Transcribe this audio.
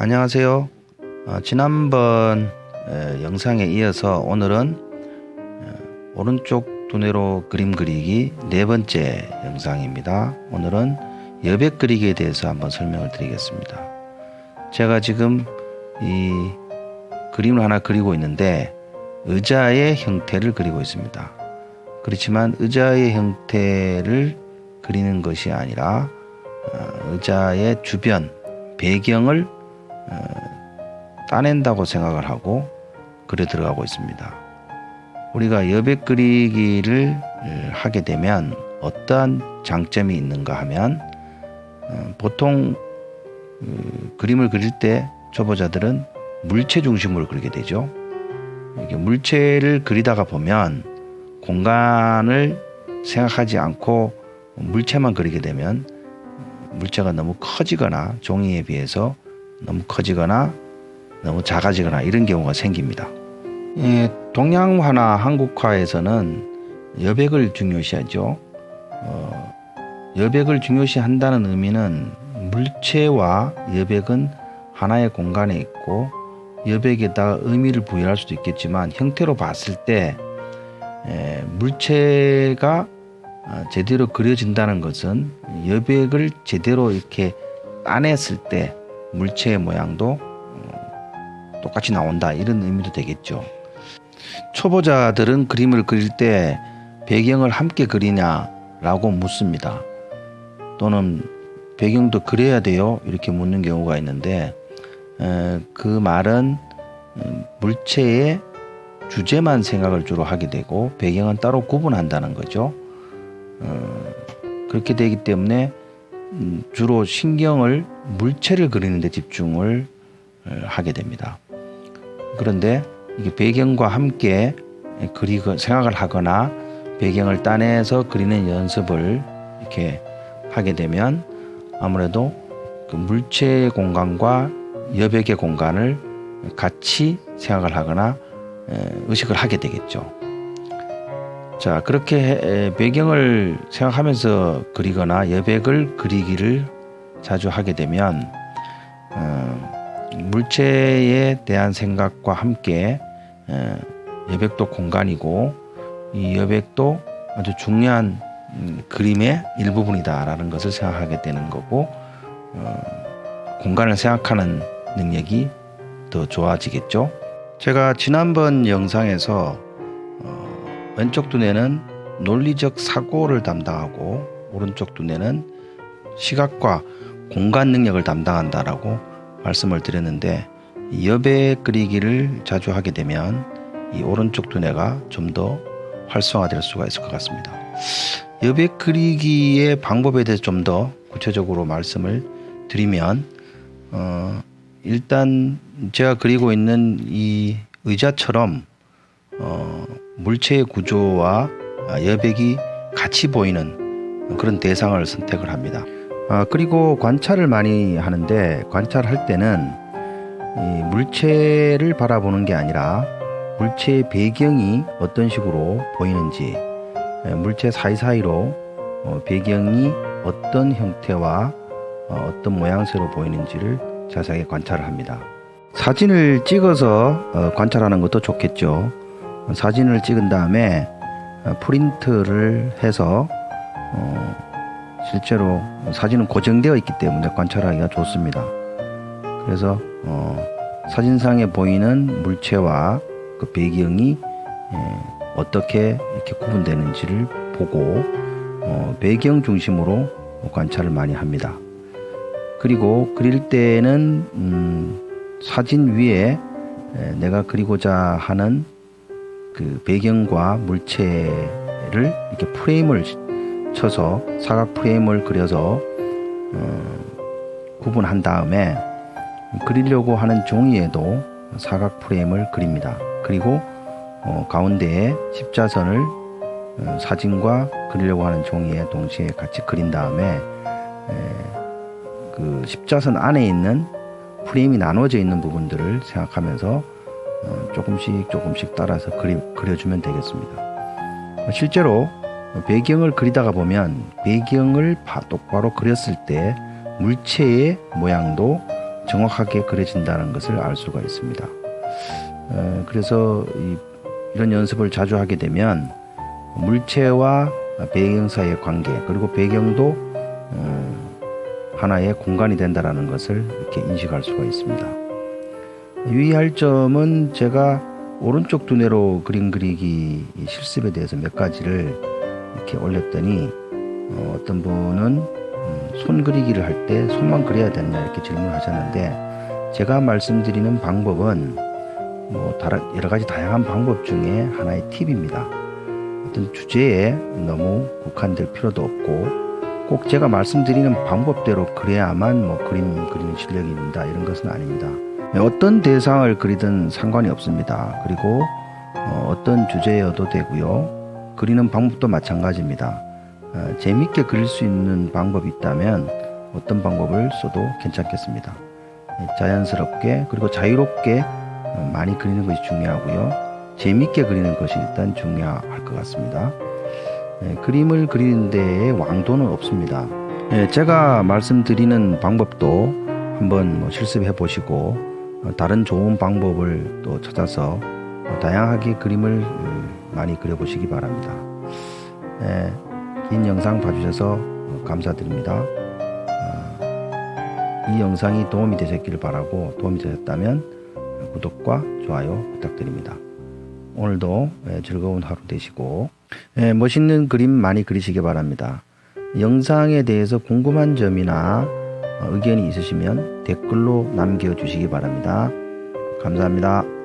안녕하세요. 어, 지난번 에, 영상에 이어서 오늘은 어, 오른쪽 두뇌로 그림 그리기 네 번째 영상입니다. 오늘은 여백 그리기에 대해서 한번 설명을 드리겠습니다. 제가 지금 이 그림을 하나 그리고 있는데 의자의 형태를 그리고 있습니다. 그렇지만 의자의 형태를 그리는 것이 아니라 어, 의자의 주변 배경을 어, 따낸다고 생각을 하고 그려 들어가고 있습니다. 우리가 여백 그리기를 어, 하게 되면 어떠한 장점이 있는가 하면 어, 보통 그 그림을 그릴 때 초보자들은 물체 중심으로 그리게 되죠. 이게 물체를 그리다가 보면 공간을 생각하지 않고 물체만 그리게 되면 물체가 너무 커지거나 종이에 비해서 너무 커지거나 너무 작아지거나 이런 경우가 생깁니다. 예, 동양화나 한국화에서는 여백을 중요시하죠. 어, 여백을 중요시한다는 의미는 물체와 여백은 하나의 공간에 있고 여백에다 의미를 부여할 수도 있겠지만 형태로 봤을 때 에, 물체가 어, 제대로 그려진다는 것은 여백을 제대로 이렇게 따냈을 때 물체의 모양도 어, 똑같이 나온다 이런 의미도 되겠죠. 초보자들은 그림을 그릴 때 배경을 함께 그리냐 라고 묻습니다. 또는 배경도 그려야 돼요 이렇게 묻는 경우가 있는데 그 말은 음, 물체의 주제만 생각을 주로 하게 되고 배경은 따로 구분한다는 거죠. 어, 그렇게 되기 때문에 음, 주로 신경을 물체를 그리는 데 집중을 어, 하게 됩니다. 그런데 이게 배경과 함께 그리고 생각을 하거나 배경을 따내서 그리는 연습을 이렇게 하게 되면 아무래도 그 물체의 공간과 여백의 공간을 같이 생각을 하거나 의식을 하게 되겠죠. 자, 그렇게 배경을 생각하면서 그리거나 여백을 그리기를 자주 하게 되면 어, 물체에 대한 생각과 함께 어, 여백도 공간이고 이 여백도 아주 중요한 음, 그림의 일부분이다라는 것을 생각하게 되는 거고 어, 공간을 생각하는 능력이 더 좋아지겠죠. 제가 지난번 영상에서 어, 왼쪽 두뇌는 논리적 사고를 담당하고 오른쪽 두뇌는 시각과 공간 능력을 담당한다라고 말씀을 드렸는데 여백 그리기를 자주 하게 되면 이 오른쪽 두뇌가 좀 더 활성화될 수가 있을 것 같습니다. 여백 그리기의 방법에 대해서 좀 더 구체적으로 말씀을 드리면 어, 일단 제가 그리고 있는 이 의자처럼 어, 물체의 구조와 여백이 같이 보이는 그런 대상을 선택을 합니다. 아, 그리고 관찰을 많이 하는데 관찰할 때는 이 물체를 바라보는 게 아니라 물체의 배경이 어떤 식으로 보이는지 예, 물체 사이사이로 어, 배경이 어떤 형태와 어, 어떤 모양새로 보이는지를 자세하게 관찰을 합니다. 사진을 찍어서 어, 관찰하는 것도 좋겠죠. 사진을 찍은 다음에 프린트를 해서 실제로 사진은 고정되어 있기 때문에 관찰하기가 좋습니다. 그래서 사진상에 보이는 물체와 그 배경이 예, 어떻게 이렇게 구분되는지를 보고 어, 배경 중심으로 관찰을 많이 합니다. 그리고 그릴 때는 음, 사진 위에 내가 그리고자 하는 그 배경과 물체를 이렇게 프레임을 쳐서 사각 프레임을 그려서 어, 구분한 다음에 그리려고 하는 종이에도 사각 프레임을 그립니다. 그리고 어, 가운데에 십자선을 어, 사진과 그리려고 하는 종이에 동시에 같이 그린 다음에 에, 그 십자선 안에 있는 프레임이 나눠져 있는 부분들을 생각하면서 어, 조금씩 조금씩 따라서 그리, 그려주면 되겠습니다. 실제로 배경을 그리다가 보면 배경을 똑바로 그렸을 때 물체의 모양도 정확하게 그려진다는 것을 알 수가 있습니다. 에, 그래서 이, 이런 연습을 자주 하게 되면 물체와 배경 사이의 관계 그리고 배경도 어, 하나의 공간이 된다라는 것을 이렇게 인식할 수가 있습니다. 유의할 점은 제가 오른쪽 두뇌로 그림 그리기 실습에 대해서 몇 가지를 이렇게 올렸더니 어, 떤 분은 음, 손 그리기를 할 때 손만 그려야 되느냐 이렇게 질문을 하셨는데 제가 말씀드리는 방법은 뭐 다른 여러 가지 다양한 방법 중에 하나의 팁입니다. 어떤 주제에 너무 국한될 필요도 없고 꼭 제가 말씀드리는 방법대로 그래야만 뭐 그림 그리는 실력이 있다 이런 것은 아닙니다. 어떤 대상을 그리든 상관이 없습니다. 그리고 어, 어떤 주제여도 되고요. 그리는 방법도 마찬가지입니다. 어, 재밌게 그릴 수 있는 방법이 있다면 어떤 방법을 써도 괜찮겠습니다. 예, 자연스럽게 그리고 자유롭게 어, 많이 그리는 것이 중요하고요. 재밌게 그리는 것이 일단 중요할 것 같습니다. 예, 그림을 그리는 데에 왕도는 없습니다. 예, 제가 말씀드리는 방법도 한번 뭐 실습해 보시고 어, 다른 좋은 방법을 또 찾아서 어, 다양하게 그림을 어, 많이 그려 보시기 바랍니다. 예, 긴 영상 봐주셔서 어, 감사드립니다. 어, 이 영상이 도움이 되셨기를 바라고 도움이 되셨다면 구독과 좋아요 부탁드립니다. 오늘도 예, 즐거운 하루 되시고 예, 멋있는 그림 많이 그리시기 바랍니다. 영상에 대해서 궁금한 점이나 어, 의견이 있으시면 댓글로 남겨주시기 바랍니다. 감사합니다.